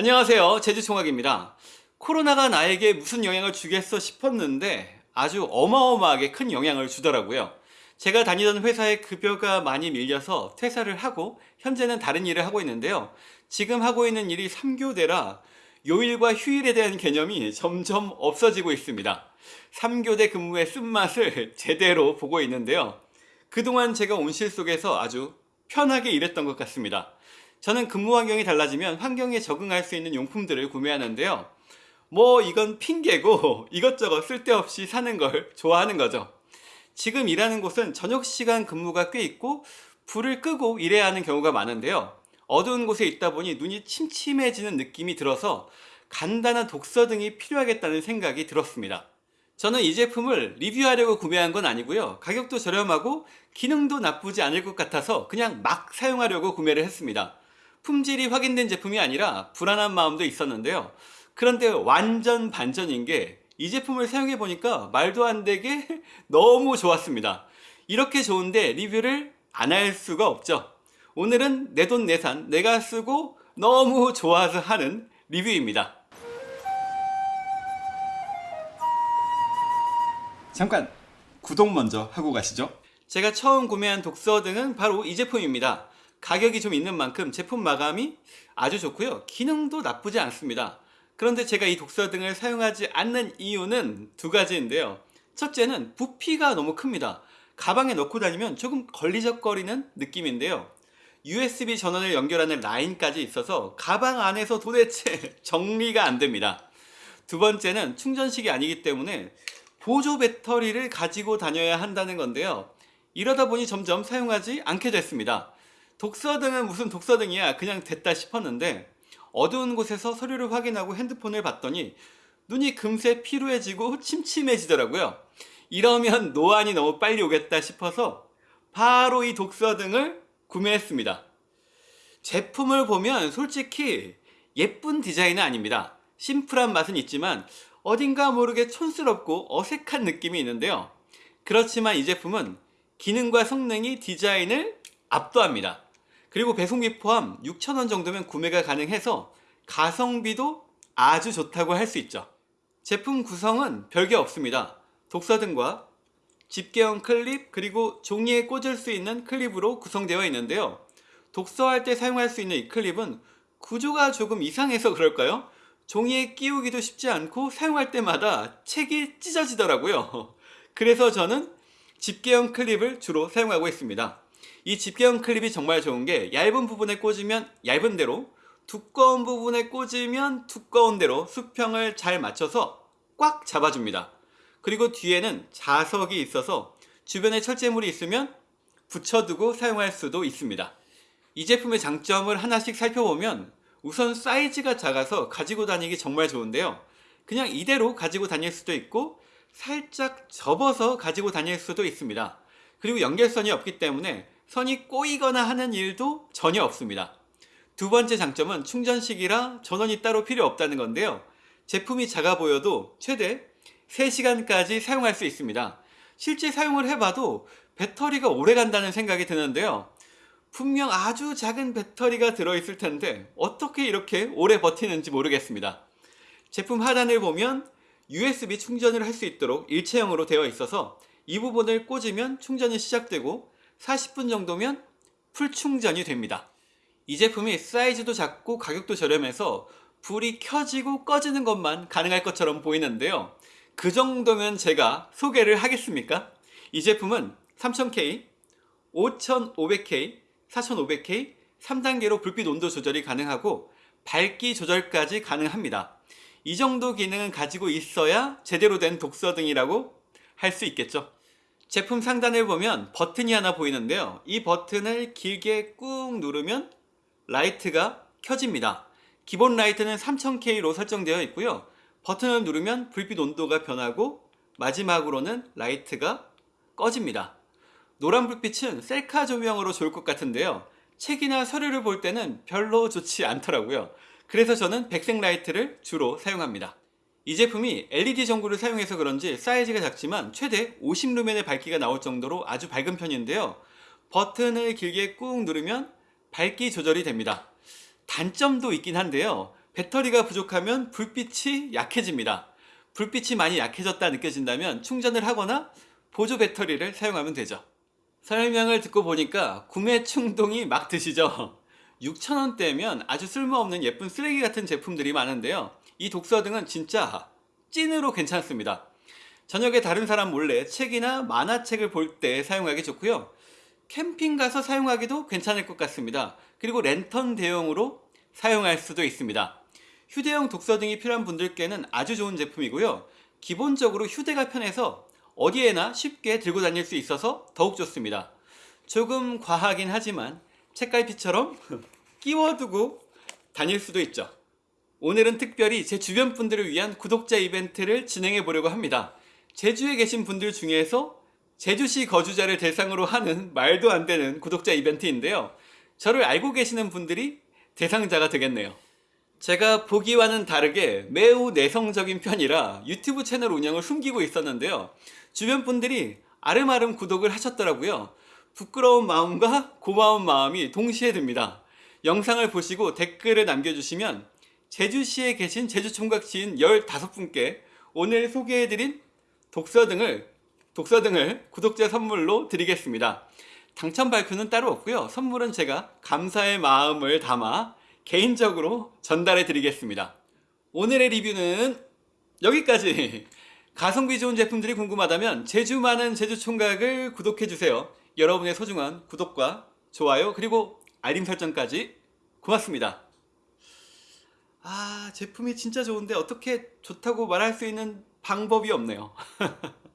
안녕하세요. 제주총학입니다. 코로나가 나에게 무슨 영향을 주겠어 싶었는데 아주 어마어마하게 큰 영향을 주더라고요. 제가 다니던 회사의 급여가 많이 밀려서 퇴사를 하고 현재는 다른 일을 하고 있는데요. 지금 하고 있는 일이 3교대라 요일과 휴일에 대한 개념이 점점 없어지고 있습니다. 3교대 근무의 쓴맛을 제대로 보고 있는데요. 그동안 제가 온실 속에서 아주 편하게 일했던 것 같습니다 저는 근무 환경이 달라지면 환경에 적응할 수 있는 용품들을 구매하는데요. 뭐 이건 핑계고 이것저것 쓸데없이 사는 걸 좋아하는 거죠. 지금 일하는 곳은 저녁 시간 근무가 꽤 있고 불을 끄고 일해야 하는 경우가 많은데요. 어두운 곳에 있다 보니 눈이 침침해지는 느낌이 들어서 간단한 독서 등이 필요하겠다는 생각이 들었습니다. 저는 이 제품을 리뷰하려고 구매한 건 아니고요. 가격도 저렴하고 기능도 나쁘지 않을 것 같아서 그냥 막 사용하려고 구매를 했습니다. 품질이 확인된 제품이 아니라 불안한 마음도 있었는데요. 그런데 완전 반전인 게 이 제품을 사용해 보니까 말도 안 되게 너무 좋았습니다. 이렇게 좋은데 리뷰를 안 할 수가 없죠. 오늘은 내 돈 내산 내가 쓰고 너무 좋아서 하는 리뷰입니다. 잠깐 구독 먼저 하고 가시죠. 제가 처음 구매한 독서 등은 바로 이 제품입니다. 가격이 좀 있는 만큼 제품 마감이 아주 좋고요. 기능도 나쁘지 않습니다. 그런데 제가 이 독서 등을 사용하지 않는 이유는 두 가지인데요. 첫째는 부피가 너무 큽니다. 가방에 넣고 다니면 조금 걸리적거리는 느낌인데요. USB 전원을 연결하는 라인까지 있어서 가방 안에서 도대체 정리가 안 됩니다. 두 번째는 충전식이 아니기 때문에 보조 배터리를 가지고 다녀야 한다는 건데요. 이러다 보니 점점 사용하지 않게 됐습니다 독서등은 무슨 독서등이야? 그냥 됐다 싶었는데 어두운 곳에서 서류를 확인하고 핸드폰을 봤더니 눈이 금세 피로해지고 침침해지더라고요. 이러면 노안이 너무 빨리 오겠다 싶어서 바로 이 독서등을 구매했습니다. 제품을 보면 솔직히 예쁜 디자인은 아닙니다. 심플한 맛은 있지만 어딘가 모르게 촌스럽고 어색한 느낌이 있는데요. 그렇지만 이 제품은 기능과 성능이 디자인을 압도합니다 그리고 배송비 포함 6,000원 정도면 구매가 가능해서 가성비도 아주 좋다고 할 수 있죠. 제품 구성은 별게 없습니다. 독서등과 집게형 클립 그리고 종이에 꽂을 수 있는 클립으로 구성되어 있는데요. 독서할 때 사용할 수 있는 이 클립은 구조가 조금 이상해서 그럴까요? 종이에 끼우기도 쉽지 않고 사용할 때마다 책이 찢어지더라고요. 그래서 저는 집게형 클립을 주로 사용하고 있습니다. 이 집게형 클립이 정말 좋은 게 얇은 부분에 꽂으면 얇은 대로 두꺼운 부분에 꽂으면 두꺼운 대로 수평을 잘 맞춰서 꽉 잡아줍니다. 그리고 뒤에는 자석이 있어서 주변에 철제물이 있으면 붙여두고 사용할 수도 있습니다. 이 제품의 장점을 하나씩 살펴보면 우선 사이즈가 작아서 가지고 다니기 정말 좋은데요. 그냥 이대로 가지고 다닐 수도 있고 살짝 접어서 가지고 다닐 수도 있습니다. 그리고 연결선이 없기 때문에 선이 꼬이거나 하는 일도 전혀 없습니다. 두 번째 장점은 충전식이라 전원이 따로 필요 없다는 건데요. 제품이 작아 보여도 최대 3시간까지 사용할 수 있습니다. 실제 사용을 해봐도 배터리가 오래 간다는 생각이 드는데요. 분명 아주 작은 배터리가 들어있을 텐데 어떻게 이렇게 오래 버티는지 모르겠습니다. 제품 하단을 보면 USB 충전을 할 수 있도록 일체형으로 되어 있어서 이 부분을 꽂으면 충전이 시작되고 40분 정도면 풀 충전이 됩니다. 이 제품이 사이즈도 작고 가격도 저렴해서 불이 켜지고 꺼지는 것만 가능할 것처럼 보이는데요. 그 정도면 제가 소개를 하겠습니까? 이 제품은 3000K, 5500K, 4500K 3단계로 불빛 온도 조절이 가능하고 밝기 조절까지 가능합니다. 이 정도 기능은 가지고 있어야 제대로 된 독서등이라고 할 수 있겠죠. 제품 상단을 보면 버튼이 하나 보이는데요. 이 버튼을 길게 꾹 누르면 라이트가 켜집니다. 기본 라이트는 3000K로 설정되어 있고요. 버튼을 누르면 불빛 온도가 변하고 마지막으로는 라이트가 꺼집니다. 노란 불빛은 셀카 조명으로 좋을 것 같은데요. 책이나 서류를 볼 때는 별로 좋지 않더라고요. 그래서 저는 백색 라이트를 주로 사용합니다. 이 제품이 LED 전구를 사용해서 그런지 사이즈가 작지만 최대 50루멘의 밝기가 나올 정도로 아주 밝은 편인데요. 버튼을 길게 꾹 누르면 밝기 조절이 됩니다. 단점도 있긴 한데요. 배터리가 부족하면 불빛이 약해집니다. 불빛이 많이 약해졌다 느껴진다면 충전을 하거나 보조 배터리를 사용하면 되죠. 설명을 듣고 보니까 구매 충동이 막 드시죠? 6,000원대면 아주 쓸모없는 예쁜 쓰레기 같은 제품들이 많은데요. 이 독서등은 진짜 찐으로 괜찮습니다. 저녁에 다른 사람 몰래 책이나 만화책을 볼 때 사용하기 좋고요. 캠핑 가서 사용하기도 괜찮을 것 같습니다. 그리고 랜턴 대용으로 사용할 수도 있습니다. 휴대용 독서등이 필요한 분들께는 아주 좋은 제품이고요. 기본적으로 휴대가 편해서 어디에나 쉽게 들고 다닐 수 있어서 더욱 좋습니다. 조금 과하긴 하지만 책갈피처럼 끼워두고 다닐 수도 있죠. 오늘은 특별히 제 주변 분들을 위한 구독자 이벤트를 진행해 보려고 합니다. 제주에 계신 분들 중에서 제주시 거주자를 대상으로 하는 말도 안 되는 구독자 이벤트인데요. 저를 알고 계시는 분들이 대상자가 되겠네요. 제가 보기와는 다르게 매우 내성적인 편이라 유튜브 채널 운영을 숨기고 있었는데요. 주변 분들이 아름아름 구독을 하셨더라고요. 부끄러운 마음과 고마운 마음이 동시에 듭니다. 영상을 보시고 댓글을 남겨주시면 제주시에 계신 제주총각 지인 15분께 오늘 소개해드린 독서 등을 독서 등을 구독자 선물로 드리겠습니다. 당첨 발표는 따로 없고요. 선물은 제가 감사의 마음을 담아 개인적으로 전달해 드리겠습니다. 오늘의 리뷰는 여기까지. 가성비 좋은 제품들이 궁금하다면 제주 많은 제주 총각을 구독해 주세요. 여러분의 소중한 구독과 좋아요 그리고 알림 설정까지 고맙습니다. 아 제품이 진짜 좋은데 어떻게 좋다고 말할 수 있는 방법이 없네요.